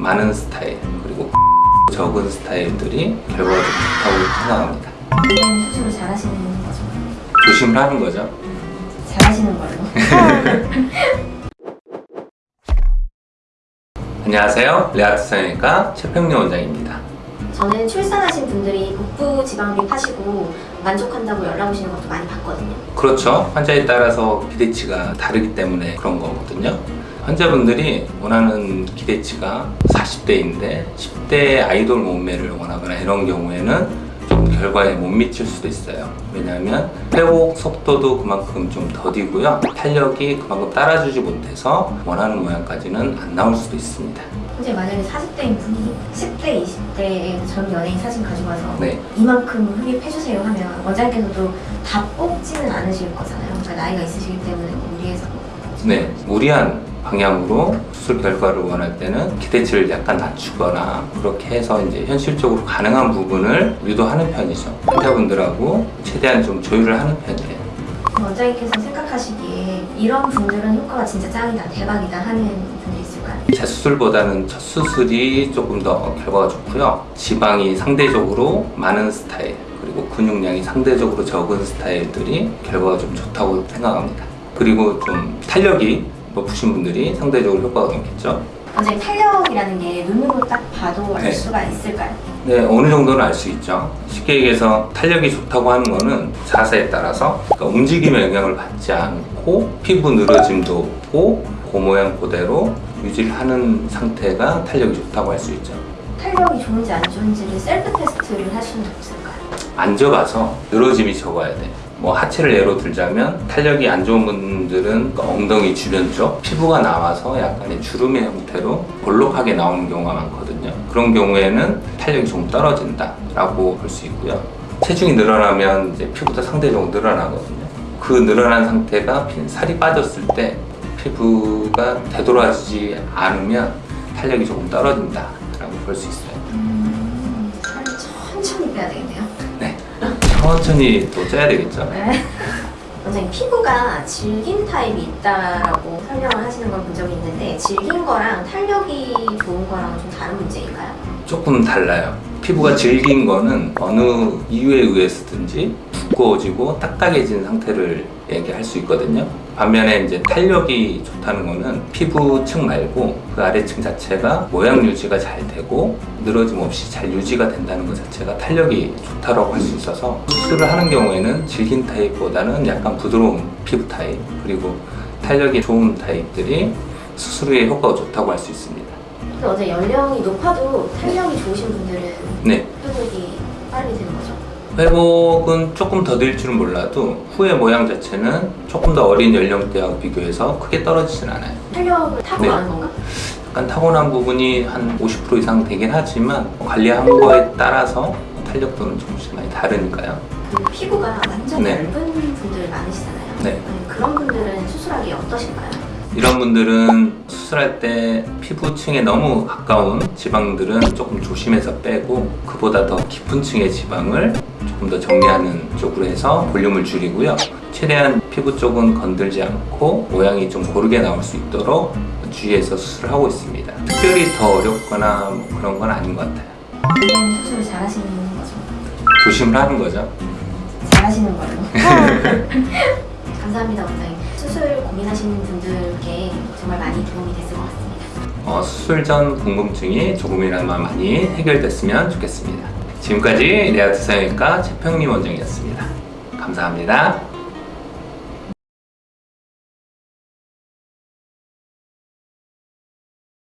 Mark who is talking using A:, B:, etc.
A: 많은 스타일 그리고 적은 스타일들이 결과가 좀 좋다고 생각합니다.
B: 원장님 수술을 잘하시는 거죠?
A: 조심을 하는 거죠.
B: 잘하시는 걸로.
A: 안녕하세요. 레아트 성형외과 최평리 원장입니다.
B: 저는 출산하신 분들이 복부 지방흡입 하시고 만족한다고 연락 오시는 것도 많이 봤거든요.
A: 그렇죠. 환자에 따라서 기대치가 다르기 때문에 그런 거거든요. 환자분들이 원하는 기대치가 40대인데 10대 아이돌 몸매를 원하거나 이런 경우에는 좀 결과에 못 미칠 수도 있어요. 왜냐하면 회복 속도도 그만큼 좀 더디고요. 탄력이 그만큼 따라주지 못해서 원하는 모양까지는 안 나올 수도 있습니다.
B: 근데 만약에 40대인 분이 10대, 20대의 전 연예인 사진 가지고 와서
A: 네.
B: 이만큼 흡입해주세요 하면 원장님께서도 다 뽑지는 않으실 거잖아요. 그러니까 나이가 있으시기 때문에 무리해서
A: 네, 무리한 방향으로 수술 결과를 원할 때는 기대치를 약간 낮추거나 그렇게 해서 이제 현실적으로 가능한 부분을 유도하는 편이죠. 환자분들하고 최대한 좀 조율을 하는 편이에요.
B: 원장님께서 생각하시기에 이런 분들은 효과가 진짜 짱이다, 대박이다 하는 분이 있을까요?
A: 재수술보다는 첫 수술이 조금 더 결과가 좋고요. 지방이 상대적으로 많은 스타일 그리고 근육량이 상대적으로 적은 스타일들이 결과가 좀 좋다고 생각합니다. 그리고 좀 탄력이 높으신 분들이 상대적으로 효과가 높겠죠.
B: 원장님 탄력이라는 게 눈으로 딱 봐도 알
A: 네.
B: 수가 있을까요?
A: 네, 어느 정도는 알 수 있죠. 쉽게 얘기해서 탄력이 좋다고 하는 거는 자세에 따라서 그러니까 움직임에 영향을 받지 않고 피부 늘어짐도 없고 그 모양 그대로 유지를 하는 상태가 탄력이 좋다고 할 수 있죠.
B: 탄력이 좋은지 안 좋은지를 셀프 테스트를 할 수는 없을까요?
A: 앉아봐서 늘어짐이 적어야 돼. 뭐 하체를 예로 들자면 탄력이 안 좋은 분들은 그 엉덩이 주변 쪽 피부가 나와서 약간의 주름의 형태로 볼록하게 나오는 경우가 많거든요. 그런 경우에는 탄력이 조금 떨어진다 라고 볼 수 있고요. 체중이 늘어나면 이제 피부도 상대적으로 늘어나거든요. 그 늘어난 상태가 빈 살이 빠졌을 때 피부가 되돌아지지 않으면 탄력이 조금 떨어진다 라고 볼 수 있어요.
B: 음, 천천히 빼야 되겠네요.
A: 네. 천천히 또 쪄야 되겠죠.
B: 네. 원장님 피부가 질긴 타입이 있다라고 설명을 하시는 걸 본 적이 있는데 질긴 거랑 탄력이 좋은 거랑 좀 다른 문제인가요?
A: 조금 달라요. 피부가 질긴 거는 어느 이유에 의해서든지 두꺼워지고 딱딱해진 상태를 얘기할 수 있거든요. 반면에 이제 탄력이 좋다는 거는 피부층 말고 그 아래층 자체가 모양 유지가 잘 되고 늘어짐 없이 잘 유지가 된다는 것 자체가 탄력이 좋다고 할 수 있어서 수술을 하는 경우에는 질긴 타입보다는 약간 부드러운 피부 타입 그리고 탄력이 좋은 타입들이 수술 후에 효과가 좋다고 할 수 있습니다.
B: 근데 어제 연령이 높아도 탄력이 좋으신 분들은
A: 네. 회복은 조금 더딜 줄은 몰라도 후의 모양 자체는 조금 더 어린 연령대와 비교해서 크게 떨어지진 않아요.
B: 탄력을 타고
A: 네.
B: 건가?
A: 약간 타고난 부분이 한 50% 이상 되긴 하지만 관리한 거에 따라서 탄력도는 조금씩 많이 다르니까요.
B: 그리고 피부가 완전
A: 네.
B: 얇은 분들 많으시잖아요.
A: 네.
B: 네, 그런 분들은 수술하기 어떠신가요?
A: 이런 분들은 수술할 때 피부층에 너무 가까운 지방들은 조금 조심해서 빼고 그보다 더 깊은 층의 지방을 조금 더 정리하는 쪽으로 해서 볼륨을 줄이고요. 최대한 피부 쪽은 건들지 않고 모양이 좀 고르게 나올 수 있도록 주의해서 수술을 하고 있습니다. 특별히 더 어렵거나 뭐 그런 건 아닌 것 같아요.
B: 원장님 수술을 잘하시는 거죠?
A: 조심을 하는 거죠.
B: 잘 하시는 걸로. 감사합니다, 원장님. 수술 고민하시는 분들께 정말 많이 도움이 됐을 것 같습니다.
A: 어, 수술 전 궁금증이 조금이나마 많이 해결됐으면 좋겠습니다. 지금까지 레아트 성형외과 최평리 원장이었습니다. 감사합니다.